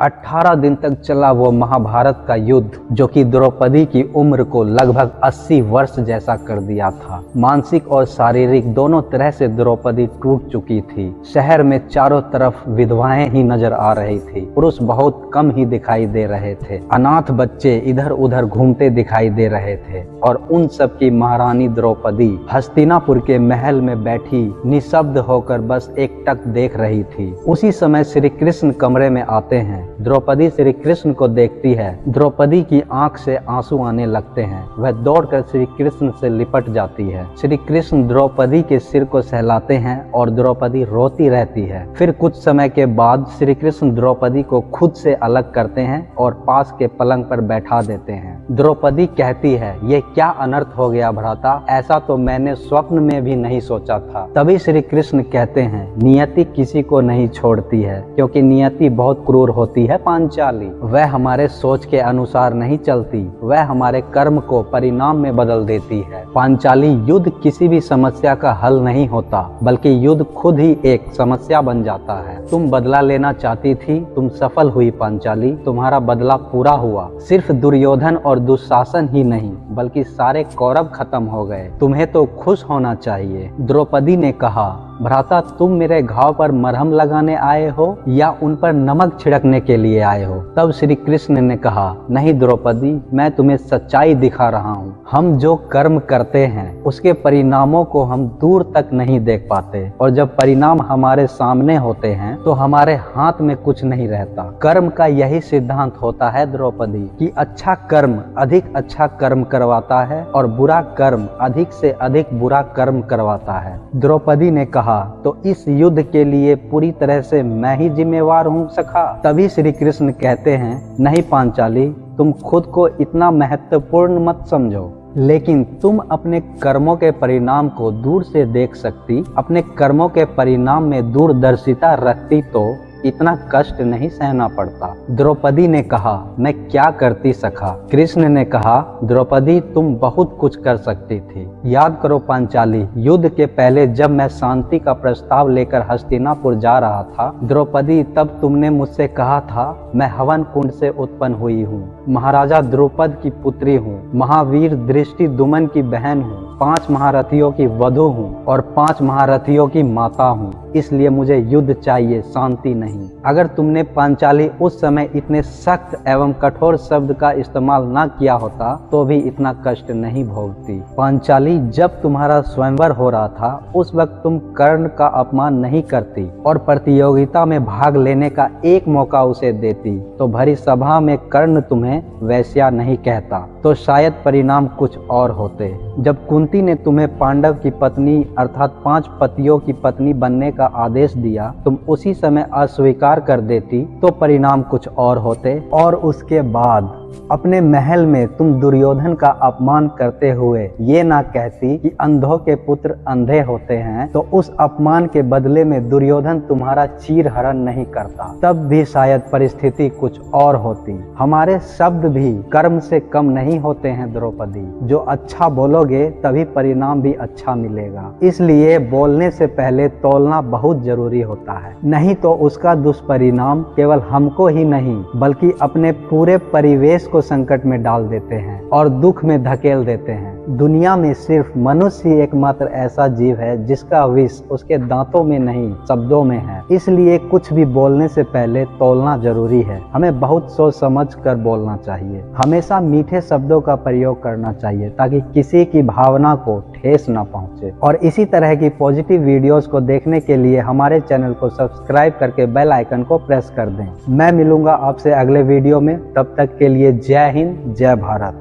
18 दिन तक चला वो महाभारत का युद्ध, जो कि द्रौपदी की उम्र को लगभग 80 वर्ष जैसा कर दिया था। मानसिक और शारीरिक दोनों तरह से द्रौपदी टूट चुकी थी। शहर में चारों तरफ़ विधवाएँ ही नज़र आ रही थी। पुरुष बहुत कम ही दिखाई दे रहे थे। अनाथ बच्चे इधर उधर घूमते दिखाई दे रहे थे और उन सब की महारानी द्रौपदी हस्तिनापुर के महल में बैठी निशब्द होकर बस एक टक देख रही थी। उसी समय श्री कृष्ण कमरे में आते हैं। द्रौपदी श्री कृष्ण को देखती है। द्रौपदी की आँख से आँसू आने लगते हैं। वह दौड़कर श्री कृष्ण से लिपट जाती है। श्री कृष्ण द्रौपदी के सिर को सहलाते हैं और द्रौपदी रोती रहती है। फिर कुछ समय के बाद श्री कृष्ण द्रौपदी को खुद से अलग करते हैं और पास के पलंग पर बैठा देते हैं। द्रौपदी कहती है, ये क्या अनर्थ हो गया भ्राता? ऐसा तो मैंने स्वप्न में भी नहीं सोचा था। तभी श्री कृष्ण कहते हैं, नियति किसी को नहीं छोड़ती है, क्योंकि नियति बहुत क्रूर होती है पांचाली। वह हमारे सोच के अनुसार नहीं चलती। वह हमारे कर्म को परिणाम में बदल देती है। पांचाली युद्ध किसी भी समस्या का हल नहीं होता, बल्कि युद्ध खुद ही एक समस्या बन जाता है। तुम बदला लेना चाहती थी, तुम सफल हुई पांचाली, तुम्हारा बदला पूरा हुआ। सिर्फ़ दुर्योधन और दुशासन ही नहीं, बल्कि सारे कौरव खत्म हो गए। तुम्हें तो खुश होना चाहिए, द्रौपदी ने कहा। भ्राता, तुम मेरे घाव पर मरहम लगाने आए हो या उन पर नमक छिड़कने के लिए आए हो? तब श्री कृष्ण ने कहा, नहीं द्रौपदी, मैं तुम्हें सच्चाई दिखा रहा हूँ। हम जो कर्म करते हैं, उसके परिणामों को हम दूर तक नहीं देख पाते। और जब परिणाम हमारे सामने होते हैं तो हमारे हाथ में कुछ नहीं रहता। कर्म का यही सिद्धांत होता है द्रौपदी, कि अच्छा कर्म अधिक अच्छा कर्म करवाता है और बुरा कर्म अधिक से अधिक बुरा कर्म करवाता है। द्रौपदी ने कहा तो इस युद्ध के लिए पूरी तरह से मैं ही जिम्मेवार हूँ सखा। तभी श्री कृष्ण कहते हैं, नहीं पांचाली, तुम खुद को इतना महत्वपूर्ण मत समझो, लेकिन तुम अपने कर्मों के परिणाम को दूर से देख सकती, अपने कर्मों के परिणाम में दूरदर्शिता रखती तो इतना कष्ट नहीं सहना पड़ता। द्रौपदी ने कहा, मैं क्या करती सखा? कृष्ण ने कहा, द्रौपदी, तुम बहुत कुछ कर सकती थी। याद करो पांचाली, युद्ध के पहले जब मैं शांति का प्रस्ताव लेकर हस्तिनापुर जा रहा था, द्रौपदी, तब तुमने मुझसे कहा था, मैं हवन कुंड से उत्पन्न हुई हूँ। महाराजा द्रौपद की पुत्री हूँ, महावीर दृष्टि दुमन की बहन हूँ, पाँच महारथियों की वधु हूँ और पाँच महारथियों की माता हूँ। इसलिए मुझे युद्ध चाहिए, शांति नहीं। अगर तुमने पांचाली उस समय इतने सख्त एवं कठोर शब्द का इस्तेमाल न किया होता तो भी इतना कष्ट नहीं भोगती। पांचाली जब तुम्हारा स्वयंवर हो रहा था, उस वक्त तुम कर्ण का अपमान नहीं करती और प्रतियोगिता में भाग लेने का एक मौका उसे देती तो भरी सभा में कर्ण तुम्हें वैश्या नहीं कहता। तो शायद परिणाम कुछ और होते। जब कुंती ने तुम्हें पांडव की पत्नी अर्थात पाँच पतियों की पत्नी बनने का आदेश दिया, तुम उसी समय अस्वीकार कर देती तो परिणाम कुछ और होते और उसके बाद अपने महल में तुम दुर्योधन का अपमान करते हुए ये ना कहती कि अंधों के पुत्र अंधे होते हैं तो उस अपमान के बदले में दुर्योधन तुम्हारा चीर हरण नहीं करता। तब भी शायद परिस्थिति कुछ और होती। हमारे शब्द भी कर्म से कम नहीं होते हैं, द्रौपदी। जो अच्छा बोलोगे, तभी परिणाम भी अच्छा मिलेगा। इसलिए बोलने से पहले तोलना बहुत ज़रूरी होता है। नहीं तो उसका दुष्परिणाम केवल हमको ही नहीं, बल्कि अपने पूरे परिवेश देश को संकट में डाल देते हैं और दुख में धकेल देते हैं। दुनिया में सिर्फ़ मनुष्य ही एकमात्र ऐसा जीव है जिसका विष उसके दांतों में नहीं, शब्दों में है। इसलिए कुछ भी बोलने से पहले तोलना ज़रूरी है। हमें बहुत सोच समझ कर बोलना चाहिए। हमेशा मीठे शब्दों का प्रयोग करना चाहिए ताकि किसी की भावना को ठेस न पहुँचे। और इसी तरह की पॉजिटिव वीडियोस को देखने के लिए हमारे चैनल को सब्सक्राइब करके बेल आइकन को प्रेस कर दें। मैं मिलूँगा आपसे अगले वीडियो में। तब तक के लिए जय हिंद, जय भारत।